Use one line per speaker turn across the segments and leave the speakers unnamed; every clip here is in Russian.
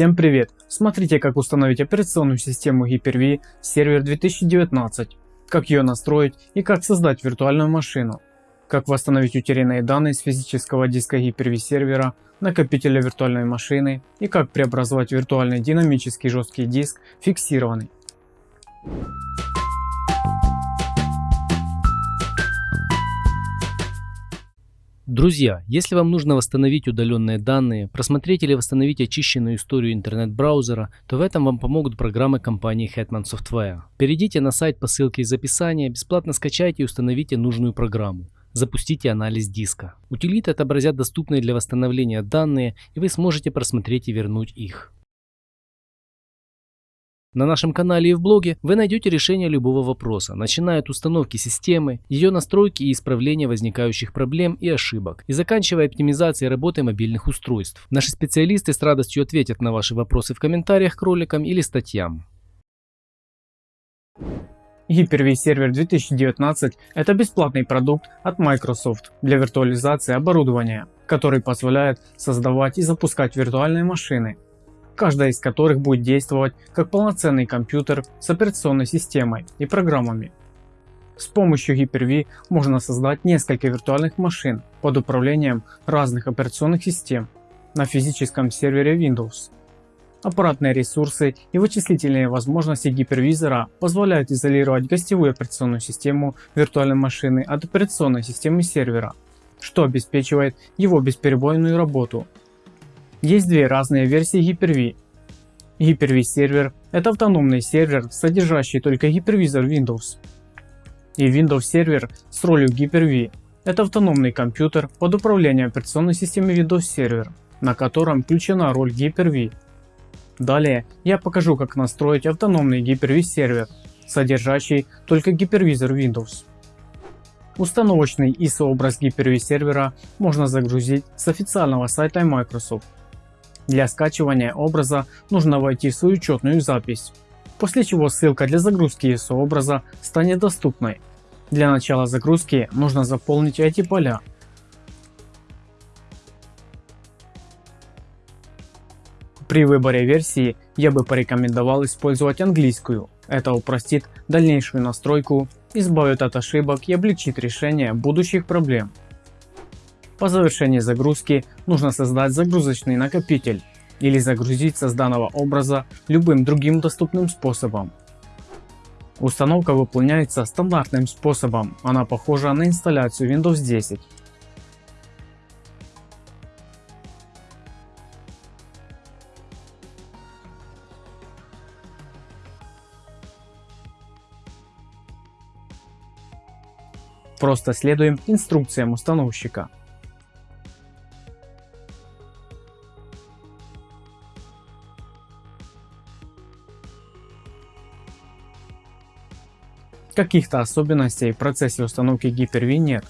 Всем привет! Смотрите как установить операционную систему Hyper-V сервер 2019, как ее настроить и как создать виртуальную машину, как восстановить утерянные данные с физического диска Hyper-V сервера, накопителя виртуальной машины и как преобразовать виртуальный динамический жесткий диск фиксированный.
Друзья, если вам нужно восстановить удаленные данные, просмотреть или восстановить очищенную историю интернет-браузера, то в этом вам помогут программы компании Hetman Software. Перейдите на сайт по ссылке из описания, бесплатно скачайте и установите нужную программу. Запустите анализ диска. Утилиты отобразят доступные для восстановления данные и вы сможете просмотреть и вернуть их. На нашем канале и в блоге вы найдете решение любого вопроса, начиная от установки системы, ее настройки и исправления возникающих проблем и ошибок, и заканчивая оптимизацией работы мобильных устройств. Наши специалисты с радостью ответят на ваши вопросы в комментариях к роликам или статьям.
Hyper-V Server 2019 – это бесплатный продукт от Microsoft для виртуализации оборудования, который позволяет создавать и запускать виртуальные машины каждая из которых будет действовать как полноценный компьютер с операционной системой и программами. С помощью Hyper-V можно создать несколько виртуальных машин под управлением разных операционных систем на физическом сервере Windows. Аппаратные ресурсы и вычислительные возможности гипервизора позволяют изолировать гостевую операционную систему виртуальной машины от операционной системы сервера, что обеспечивает его бесперебойную работу есть две разные версии Hyper-V. Hyper-V сервер – это автономный сервер, содержащий только гипервизор Windows. И Windows сервер с ролью Hyper-V – это автономный компьютер под управлением операционной системы Windows Server, на котором включена роль Hyper-V. Далее я покажу как настроить автономный Hyper-V сервер, содержащий только гипервизор Windows. Установочный ISO-образ Hyper-V сервера можно загрузить с официального сайта Microsoft для скачивания образа нужно войти в свою учетную запись, после чего ссылка для загрузки ISO образа станет доступной. Для начала загрузки нужно заполнить эти поля. При выборе версии я бы порекомендовал использовать английскую. Это упростит дальнейшую настройку, избавит от ошибок и облегчит решение будущих проблем. По завершении загрузки нужно создать загрузочный накопитель или загрузить созданного образа любым другим доступным способом. Установка выполняется стандартным способом, она похожа на инсталляцию Windows 10. Просто следуем инструкциям установщика. Каких-то особенностей в процессе установки Hyper-V нет.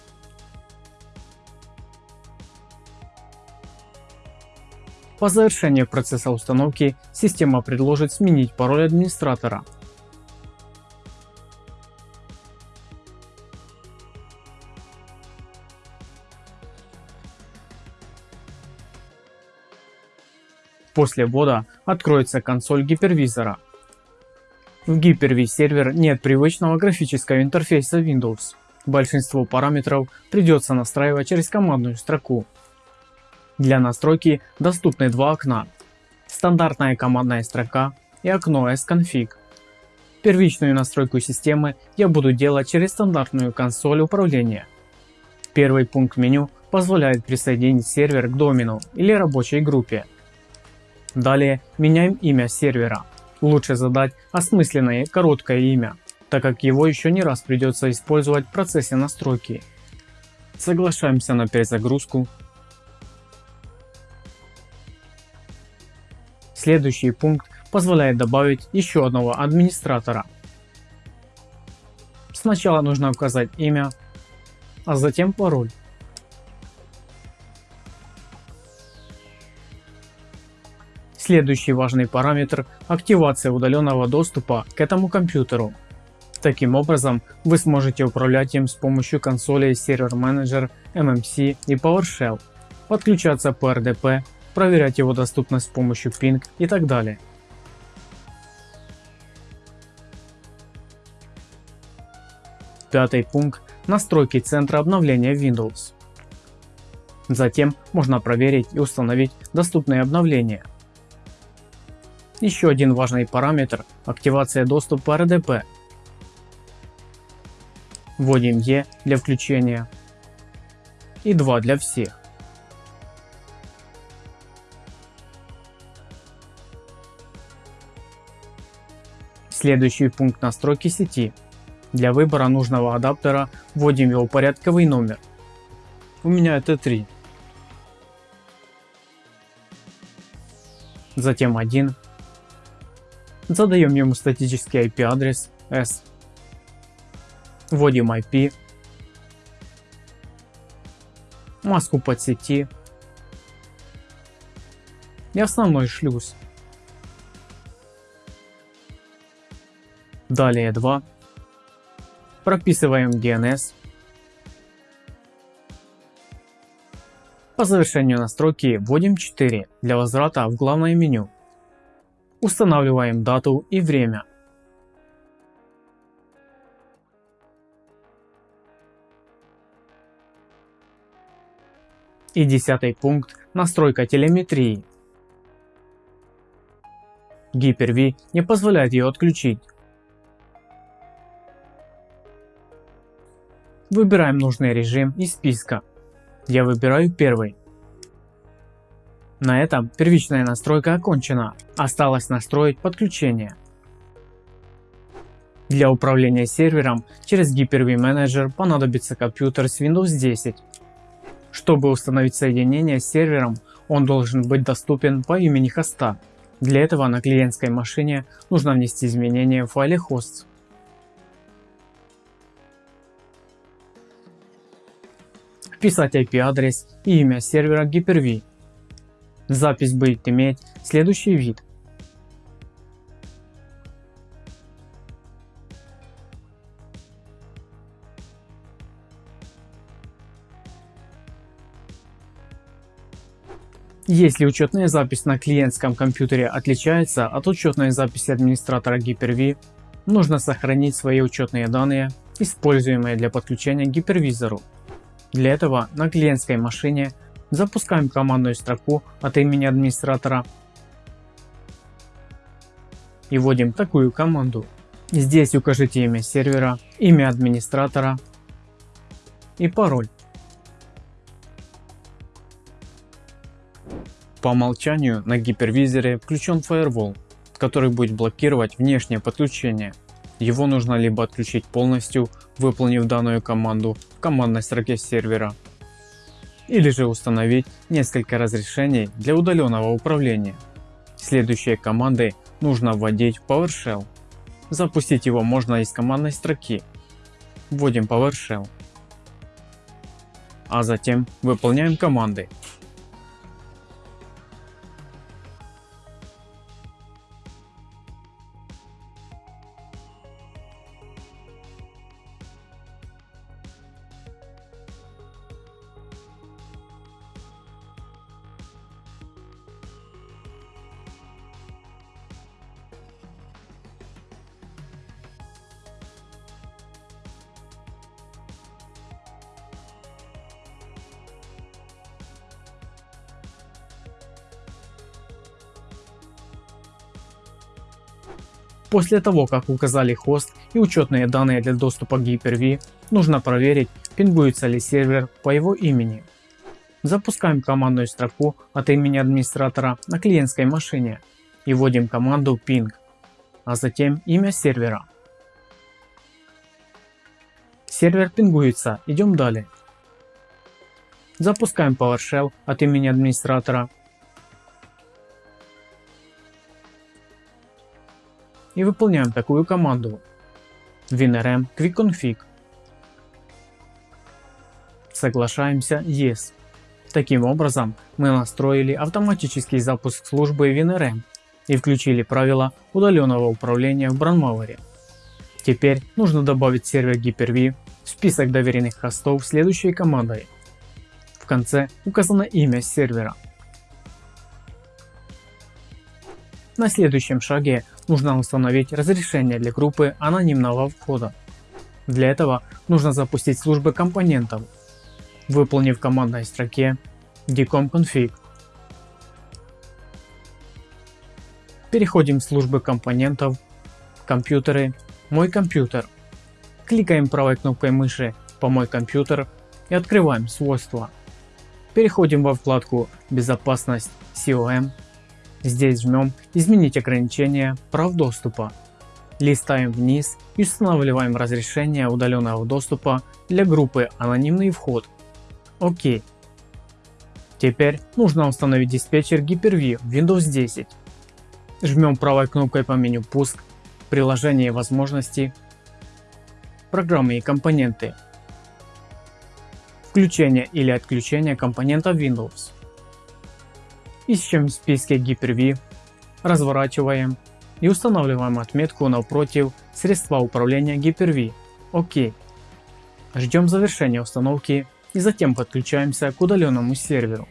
По завершении процесса установки система предложит сменить пароль администратора. После ввода откроется консоль гипервизора. В Hyper-V сервер нет привычного графического интерфейса Windows. Большинство параметров придется настраивать через командную строку. Для настройки доступны два окна. Стандартная командная строка и окно S-Config. Первичную настройку системы я буду делать через стандартную консоль управления. Первый пункт меню позволяет присоединить сервер к домену или рабочей группе. Далее меняем имя сервера Лучше задать осмысленное короткое имя, так как его еще не раз придется использовать в процессе настройки. Соглашаемся на перезагрузку. Следующий пункт позволяет добавить еще одного администратора. Сначала нужно указать имя, а затем пароль. Следующий важный параметр – активация удаленного доступа к этому компьютеру. Таким образом, вы сможете управлять им с помощью консолей Server Manager, MMC и PowerShell, подключаться по RDP, проверять его доступность с помощью ping и так далее. Пятый пункт – настройки центра обновления Windows. Затем можно проверить и установить доступные обновления. Еще один важный параметр – активация доступа RDP. Вводим E для включения и 2 для всех. Следующий пункт настройки сети. Для выбора нужного адаптера вводим его порядковый номер. У меня это 3. Затем 1. Задаем ему статический IP адрес S. Вводим IP. Маску под сети. И основной шлюз. Далее 2. Прописываем DNS. По завершению настройки вводим 4 для возврата в главное меню. Устанавливаем дату и время. И десятый пункт – настройка телеметрии. Hyper-V не позволяет ее отключить, Выбираем нужный режим из списка. Я выбираю первый. На этом первичная настройка окончена. Осталось настроить подключение. Для управления сервером через Hyper-V Manager понадобится компьютер с Windows 10. Чтобы установить соединение с сервером, он должен быть доступен по имени хоста. Для этого на клиентской машине нужно внести изменения в файле hosts. вписать IP-адрес и имя сервера Hyper-V. Запись будет иметь следующий вид. Если учетная запись на клиентском компьютере отличается от учетной записи администратора Hyper-V, нужно сохранить свои учетные данные, используемые для подключения к гипервизору. Для этого на клиентской машине запускаем командную строку от имени администратора и вводим такую команду. Здесь укажите имя сервера, имя администратора и пароль. По умолчанию на гипервизоре включен Firewall, который будет блокировать внешнее подключение его нужно либо отключить полностью, выполнив данную команду в командной строке сервера, или же установить несколько разрешений для удаленного управления. Следующие команды нужно вводить PowerShell. Запустить его можно из командной строки. Вводим PowerShell. А затем выполняем команды После того как указали хост и учетные данные для доступа к Hyper-V, нужно проверить пингуется ли сервер по его имени. Запускаем командную строку от имени администратора на клиентской машине и вводим команду ping, а затем имя сервера. Сервер пингуется, идем далее. Запускаем PowerShell от имени администратора и выполняем такую команду winrm quickconfig. Соглашаемся Yes. Таким образом мы настроили автоматический запуск службы WinRM и включили правила удаленного управления в Brandmauer. Теперь нужно добавить сервер Hyper-V в список доверенных хостов следующей командой. В конце указано имя сервера. На следующем шаге нужно установить разрешение для группы анонимного входа. Для этого нужно запустить службы компонентов, выполнив в командной строке dcom-config. Переходим в службы компонентов, компьютеры, мой компьютер. Кликаем правой кнопкой мыши по мой компьютер и открываем свойства. Переходим во вкладку безопасность COM. Здесь жмем изменить ограничения прав доступа. Листаем вниз и устанавливаем разрешение удаленного доступа для группы анонимный вход. ОК. Теперь нужно установить диспетчер Hyper-V в Windows 10. Жмем правой кнопкой по меню пуск, приложения и возможности, программы и компоненты, включение или отключение компонента Windows. Ищем в списке Hyper-V, разворачиваем и устанавливаем отметку напротив средства управления Hyper-V. ОК. Ждем завершения установки и затем подключаемся к удаленному серверу.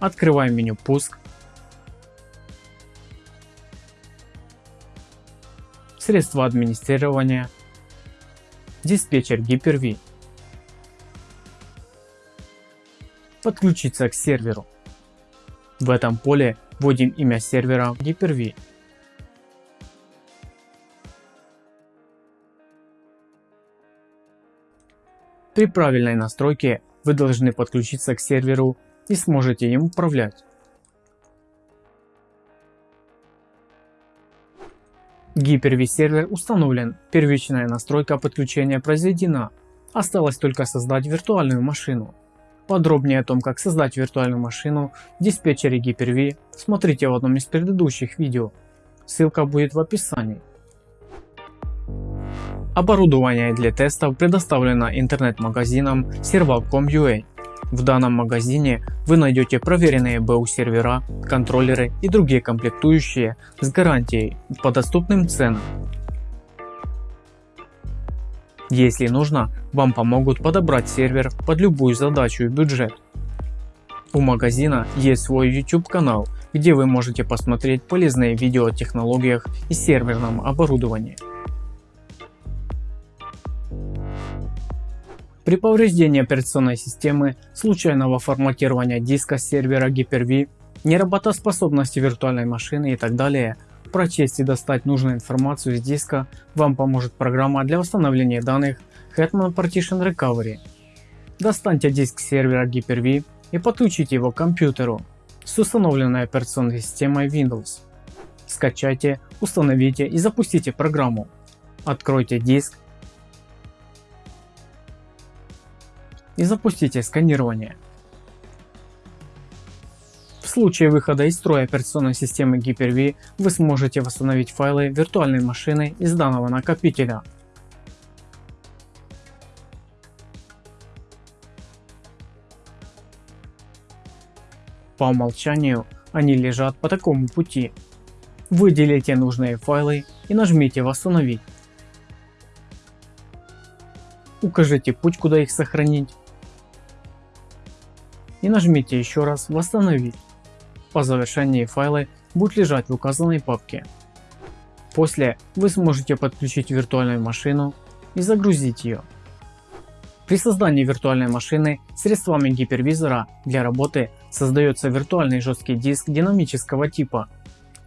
Открываем меню пуск. Средства администрирования. Диспетчер Hyper-V. Подключиться к серверу. В этом поле вводим имя сервера Hyper-V. При правильной настройке вы должны подключиться к серверу и сможете им управлять. Hyper-V сервер установлен, первичная настройка подключения произведена, осталось только создать виртуальную машину. Подробнее о том как создать виртуальную машину в диспетчере Hyper-V смотрите в одном из предыдущих видео, ссылка будет в описании. Оборудование для тестов предоставлено интернет-магазином Serval.com.ua. В данном магазине вы найдете проверенные БУ сервера, контроллеры и другие комплектующие с гарантией по доступным ценам. Если нужно, вам помогут подобрать сервер под любую задачу и бюджет. У магазина есть свой YouTube канал, где вы можете посмотреть полезные видео о технологиях и серверном оборудовании. При повреждении операционной системы, случайного форматирования диска сервера Hyper-V, неработоспособности виртуальной машины и так далее, прочесть и достать нужную информацию из диска вам поможет программа для восстановления данных Hetman Partition Recovery. Достаньте диск сервера Hyper-V и подключите его к компьютеру с установленной операционной системой Windows. Скачайте, установите и запустите программу. Откройте диск и запустите сканирование. Случае выхода из строя операционной системы Hyper-V вы сможете восстановить файлы виртуальной машины из данного накопителя. По умолчанию они лежат по такому пути. Выделите нужные файлы и нажмите восстановить. Укажите путь куда их сохранить и нажмите еще раз восстановить. По завершении файлы будут лежать в указанной папке. После вы сможете подключить виртуальную машину и загрузить ее. При создании виртуальной машины средствами гипервизора для работы создается виртуальный жесткий диск динамического типа.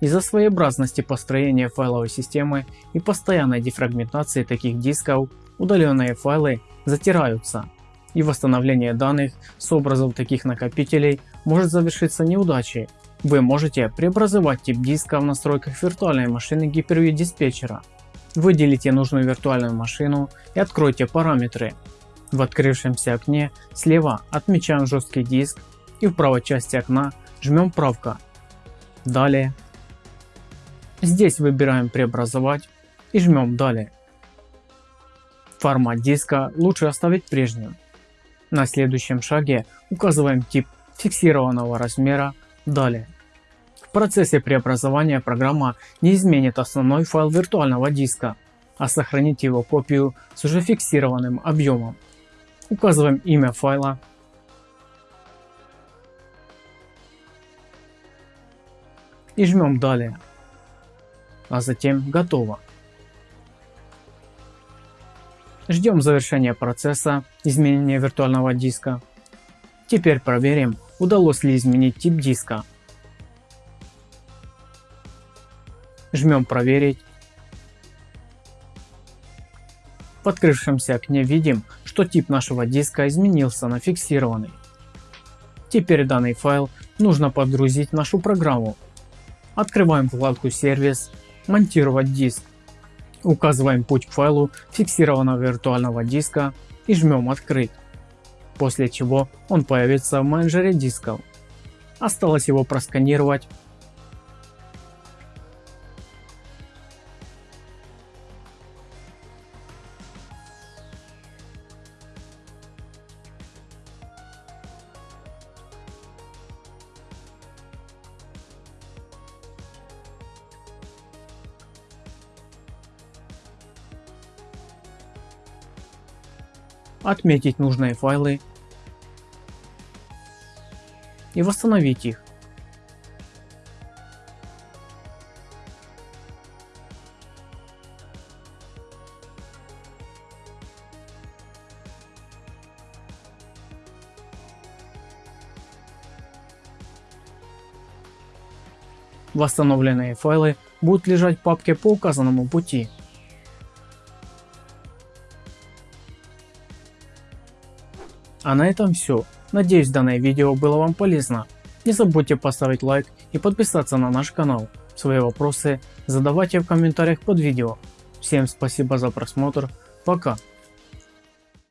Из-за своеобразности построения файловой системы и постоянной дефрагментации таких дисков удаленные файлы затираются и восстановление данных с образов таких накопителей может завершиться неудачей. Вы можете преобразовать тип диска в настройках виртуальной машины Hyper-V диспетчера. Выделите нужную виртуальную машину и откройте параметры. В открывшемся окне слева отмечаем жесткий диск и в правой части окна жмем правка. Далее. Здесь выбираем преобразовать и жмем далее. Формат диска лучше оставить прежним. На следующем шаге указываем тип фиксированного размера далее. В процессе преобразования программа не изменит основной файл виртуального диска, а сохранит его копию с уже фиксированным объемом. Указываем имя файла и жмем далее. А затем готово. Ждем завершения процесса изменения виртуального диска. Теперь проверим, удалось ли изменить тип диска. Жмем проверить. В открывшемся окне видим, что тип нашего диска изменился на фиксированный. Теперь данный файл нужно подгрузить в нашу программу. Открываем вкладку сервис, монтировать диск. Указываем путь к файлу фиксированного виртуального диска и жмем открыть. После чего он появится в менеджере дисков. Осталось его просканировать отметить нужные файлы и восстановить их. Восстановленные файлы будут лежать в папке по указанному пути. А на этом все. Надеюсь данное видео было вам полезно. Не забудьте поставить лайк и подписаться на наш канал. Свои вопросы задавайте в комментариях под видео. Всем спасибо за просмотр. Пока.